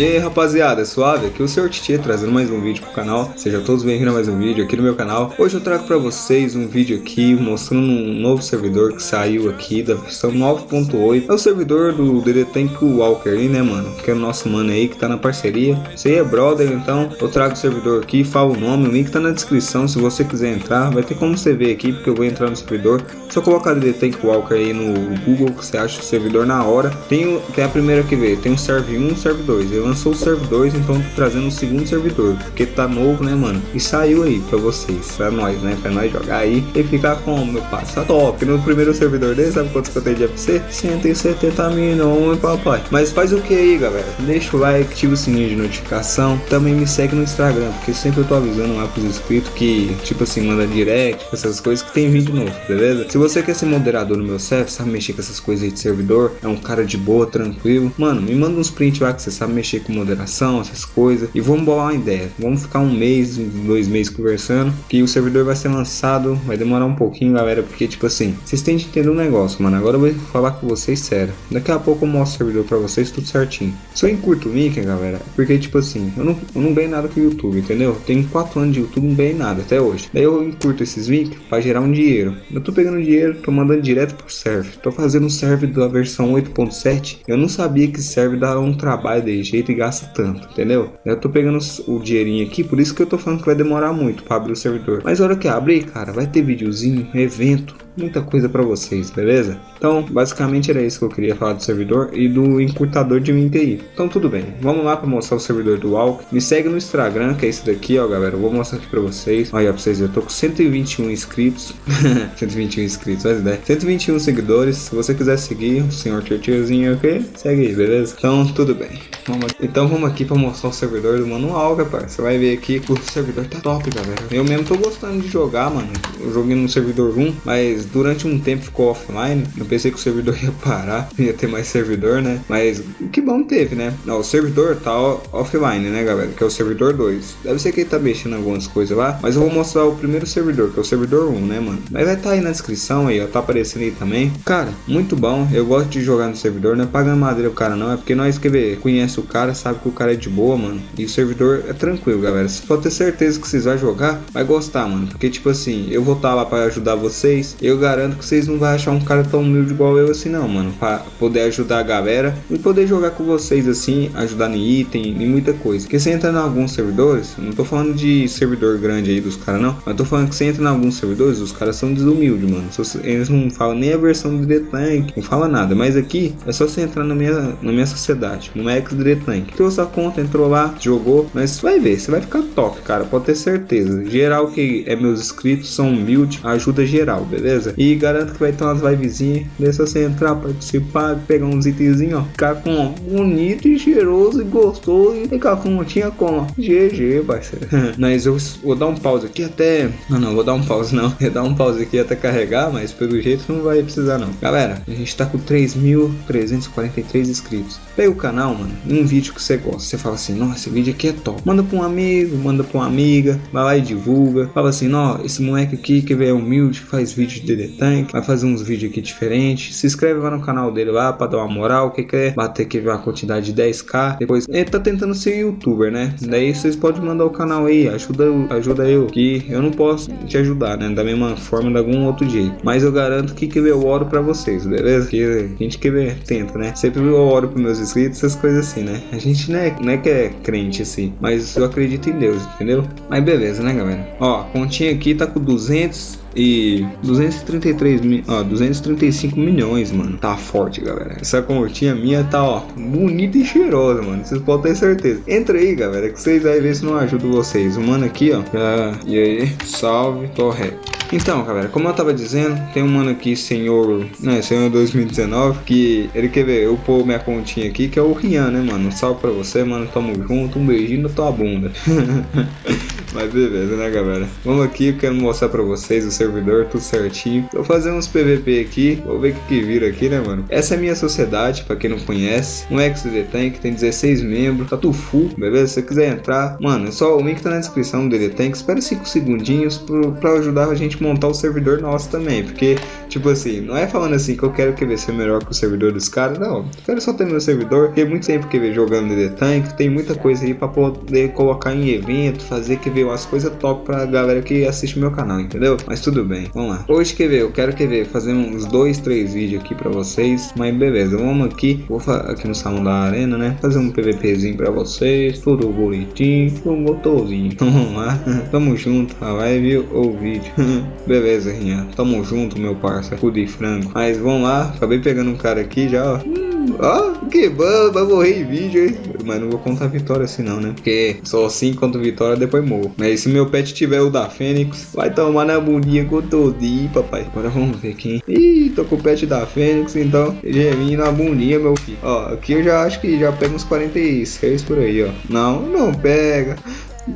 E aí rapaziada, suave? Aqui é o Sr. Titi trazendo mais um vídeo pro canal. Sejam todos bem-vindos a mais um vídeo aqui no meu canal. Hoje eu trago pra vocês um vídeo aqui mostrando um novo servidor que saiu aqui da versão 9.8 É o servidor do DD Tank Walker aí né mano, que é o nosso mano aí que tá na parceria. Aí é brother, então eu trago o servidor aqui, falo o nome, o link tá na descrição. Se você quiser entrar, vai ter como você ver aqui porque eu vou entrar no servidor. Só colocar DD Tank Walker aí no Google que você acha o servidor na hora. Tem, tem a primeira que ver, tem o serve 1 e o serve 2 ele lançou o serve 2, então tô trazendo o segundo servidor, porque tá novo, né, mano? E saiu aí pra vocês, pra nós, né? Pra nós jogar aí e ficar com meu passo. Tá top. No primeiro servidor dele, sabe quantos que eu tenho de FC? 170 milhões, papai. Mas faz o que aí, galera? Deixa o like, ativa o sininho de notificação. Também me segue no Instagram, porque sempre eu tô avisando lá pros inscritos que, tipo assim, manda direct, essas coisas que tem vídeo novo, beleza? Se você quer ser moderador no meu server, sabe mexer com essas coisas aí de servidor, é um cara de boa, tranquilo, mano, me manda uns prints lá que você sabe mexer mexer com moderação, essas coisas. E vamos bolar uma ideia. Vamos ficar um mês, dois meses conversando. Que o servidor vai ser lançado. Vai demorar um pouquinho, galera. Porque, tipo assim, vocês têm de entender um negócio, mano. Agora eu vou falar com vocês sério. Daqui a pouco eu mostro o servidor pra vocês tudo certinho. Só encurto o Mickey, galera. Porque, tipo assim, eu não, eu não ganho nada com o YouTube, entendeu? Tenho 4 anos de YouTube, não ganhei nada até hoje. Daí eu encurto esses vídeos pra gerar um dinheiro. Eu tô pegando dinheiro, tô mandando direto pro server. Tô fazendo um server da versão 8.7. Eu não sabia que server dá um trabalho de jeito e gasta tanto, entendeu? Eu tô pegando o dinheirinho aqui, por isso que eu tô falando que vai demorar muito para abrir o servidor. Mas a hora que abrir, cara, vai ter videozinho, evento, muita coisa para vocês, beleza? Então, basicamente era isso que eu queria falar do servidor e do encurtador de MTI. Então, tudo bem. Vamos lá para mostrar o servidor do Walk. Me segue no Instagram, que é esse daqui, ó, galera. Eu vou mostrar aqui para vocês. Olha, pra vocês eu tô com 121 inscritos. 121 inscritos, olha ideia. 121 seguidores. Se você quiser seguir o senhor Tiozinho, ok? Segue aí, beleza? Então, tudo bem. Vamos então, vamos aqui para mostrar o servidor do manual, rapaz. Você vai ver aqui que o servidor tá top, galera. Eu mesmo tô gostando de jogar, mano. Eu joguei no servidor 1, mas durante um tempo ficou offline. Eu pensei que o servidor ia parar, ia ter mais servidor, né? Mas que bom teve, né? Não, o servidor tá offline, né, galera? Que é o servidor 2. Deve ser que ele tá mexendo algumas coisas lá, mas eu vou mostrar o primeiro servidor, que é o servidor 1, né, mano? Mas vai tá aí na descrição aí, ó, tá aparecendo aí também. Cara, muito bom. Eu gosto de jogar no servidor, não é pagando madeira o cara não, é porque nós que ver, conhece o cara, sabe que o cara é de boa, mano. E o servidor é tranquilo, galera. Pode ter certeza que vocês vão jogar, vai gostar, mano. Porque tipo assim, eu vou estar tá lá para ajudar vocês. Eu garanto garanto que vocês não vão achar um cara tão humilde igual eu assim não, mano. Pra poder ajudar a galera e poder jogar com vocês assim, ajudar em item e muita coisa. Porque você entra em alguns servidores, não tô falando de servidor grande aí dos caras não, mas tô falando que você entra em alguns servidores, os caras são desumildes, mano. Eles não falam nem a versão do The Tank, não fala nada. Mas aqui é só você entrar na minha, na minha sociedade, no Max The Tank. Criou sua conta, entrou lá, jogou, mas vai ver, você vai ficar top, cara, pode ter certeza. Geral que é meus inscritos são humilde, ajuda geral, beleza? E garanto que vai ter umas livezinhas. Deixa você entrar, participar, pegar uns itenzinhos, ó. Ficar com bonito e cheiroso e gostoso. E ficar com tinha como. GG, parceiro. mas eu vou dar um pause aqui até. Não, não, vou dar um pause não. Vou dar um pause aqui até carregar, mas pelo jeito não vai precisar não. Galera, a gente tá com 3.343 inscritos. Pega o canal, mano, um vídeo que você gosta. Você fala assim, nossa, esse vídeo aqui é top. Manda pra um amigo, manda pra uma amiga, vai lá e divulga. Fala assim, ó, esse moleque aqui que é humilde, faz vídeo de detalhe vai fazer uns vídeos aqui diferentes. Se inscreve lá no canal dele lá para dar uma moral, que quer bater aqui uma quantidade de 10k. Depois ele tá tentando ser youtuber, né? Daí vocês podem mandar o canal aí, ajuda, ajuda eu, que eu não posso te ajudar, né? Da mesma forma, de algum outro jeito. Mas eu garanto que que eu oro para vocês, beleza? Que a gente que tenta, né? Sempre eu oro pros meus inscritos, essas coisas assim, né? A gente não é, não é que é crente assim, mas eu acredito em Deus, entendeu? Mas beleza, né, galera? Ó, continha aqui tá com 200 e 233 mil, ó, 235 milhões, mano. Tá forte, galera. Essa continha minha tá, ó, bonita e cheirosa, mano. Vocês podem ter certeza. Entra aí, galera, que vocês vão ver se não ajuda vocês. O mano aqui, ó. Já... E aí, salve, correto. Então, galera, como eu tava dizendo, tem um mano aqui, senhor, né, senhor 2019, que ele quer ver eu pôr minha continha aqui, que é o Rian, né, mano? Um salve pra você, mano. Tamo junto, um beijinho na tua bunda. Mas beleza, né, galera? Vamos aqui, eu quero mostrar pra vocês o servidor, tudo certinho. Vou fazer uns PVP aqui, vou ver o que, que vira aqui, né, mano? Essa é minha sociedade, pra quem não conhece. Um XD Tank, tem 16 membros, tá tudo full, beleza? Se você quiser entrar, mano, é só o link tá na descrição do DD Tank. Espera 5 segundinhos pro, pra ajudar a gente montar o servidor nosso também, porque, tipo assim, não é falando assim que eu quero que ser melhor que o servidor dos caras, não. Eu quero só ter meu servidor, porque muito tempo que ver jogando DD Tank, tem muita coisa aí pra poder colocar em evento, fazer que ver umas coisas top pra galera que assiste meu canal, entendeu? Mas tudo bem, vamos lá. Hoje, quer ver, eu quero que ver, fazer uns dois, três vídeos aqui pra vocês, mas beleza, vamos aqui, vou aqui no salão da arena, né, fazer um PVPzinho pra vocês, tudo bonitinho, um gostosinho. Vamos lá, tamo junto, a live ou vídeo. beleza, Rinha, tamo junto, meu parça, cu de frango. Mas vamos lá, acabei pegando um cara aqui já, ó. Ó, oh, que bom, vai morrer em vídeo, hein? Mas não vou contar vitória assim não, né? Porque só assim conto vitória, depois morro. Mas se meu pet tiver o da Fênix, vai tomar na bundinha com todinho, papai. Agora vamos ver quem. Ih, tô com o pet da Fênix, então geminho na bundinha, meu filho. Ó, aqui eu já acho que já pega uns 46 por aí, ó. Não, não pega.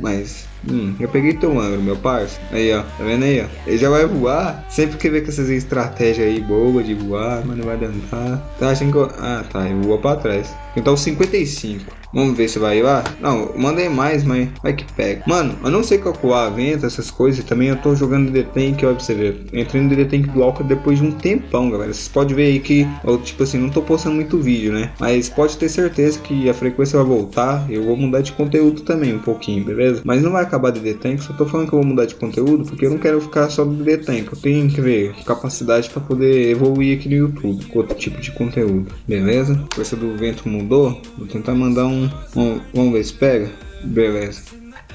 Mas Hum, eu peguei teu ângulo, meu parça. Aí, ó. Tá vendo aí, ó? Ele já vai voar. Sempre que vê com essas estratégias aí boa de voar, mas não vai adiantar. Tá achando que eu... Ah, tá. Ele voa pra trás. Então 55. Vamos ver se vai lá. Não, mandei mais, mas vai que pega. Mano, eu não sei calcular a venda, essas coisas. Também eu tô jogando DD Tank, ó, pra você ver. Entrei no DD Tank do Alca depois de um tempão, galera. Vocês podem ver aí que, eu, tipo assim, não tô postando muito vídeo, né? Mas pode ter certeza que a frequência vai voltar. Eu vou mudar de conteúdo também um pouquinho, beleza? Mas não vai acabar DD Tank. Só tô falando que eu vou mudar de conteúdo porque eu não quero ficar só no DD Tank. Eu tenho que ver capacidade pra poder evoluir aqui no YouTube com outro tipo de conteúdo, beleza? Força do vento mudou. Vou tentar mandar um, um Vamos ver se pega. Beleza.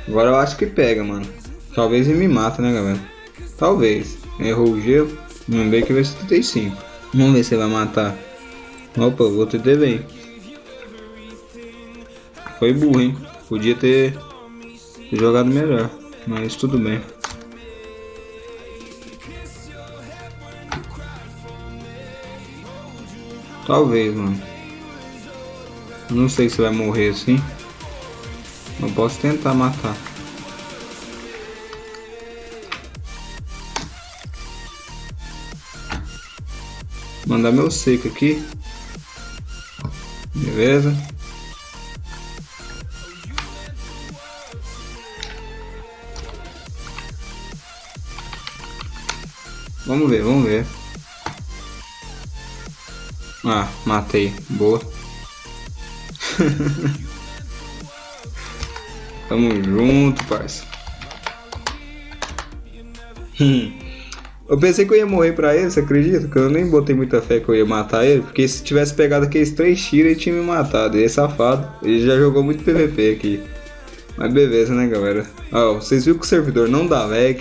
Agora eu acho que pega, mano. Talvez ele me mata, né, galera? Talvez. Errou o gelo. Vamos ver que vai ser 35. Vamos ver se ele vai matar. Opa, vou ter bem. Foi burro, hein? Podia ter jogado melhor. Mas tudo bem. Talvez, mano. Não sei se vai morrer assim. Eu posso tentar matar. Mandar meu seco aqui. Beleza. Vamos ver, vamos ver. Ah, matei. Boa. Tamo junto, parça. eu pensei que eu ia morrer pra ele, você acredita? Que eu nem botei muita fé que eu ia matar ele. Porque se tivesse pegado aqueles três tiros, ele tinha me matado. Ele é safado. Ele já jogou muito PVP aqui. Mas beleza, né, galera? Ó, vocês viram que o servidor não dá lag.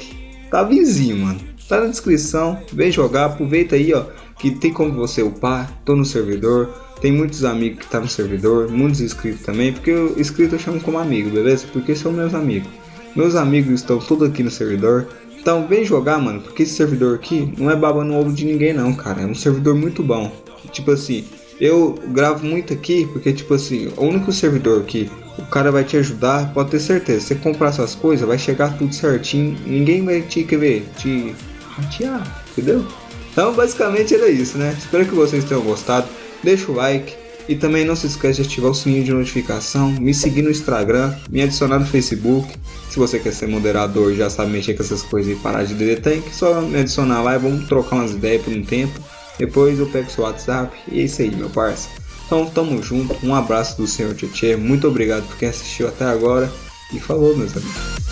Tá vizinho, mano. Tá na descrição. Vem jogar. Aproveita aí, ó. Que tem como você upar. Tô no servidor. Tem muitos amigos que tá no servidor, muitos inscritos também, porque o inscrito eu chamo como amigo, beleza? Porque são meus amigos. Meus amigos estão todos aqui no servidor. Então vem jogar, mano, porque esse servidor aqui não é baba no ovo de ninguém não, cara. É um servidor muito bom. Tipo assim, eu gravo muito aqui porque, tipo assim, o único servidor que o cara vai te ajudar, pode ter certeza. Você comprar suas coisas, vai chegar tudo certinho. Ninguém vai te, quer ver, te ratear, entendeu? Então, basicamente era isso, né? Espero que vocês tenham gostado deixa o like e também não se esqueça de ativar o sininho de notificação, me seguir no Instagram, me adicionar no Facebook. Se você quer ser moderador já sabe mexer com essas coisas e parar de DD Tank, só me adicionar lá e vamos trocar umas ideias por um tempo. Depois eu pego seu WhatsApp e é isso aí, meu parça. Então tamo junto, um abraço do Senhor Tietê, muito obrigado por quem assistiu até agora e falou meus amigos.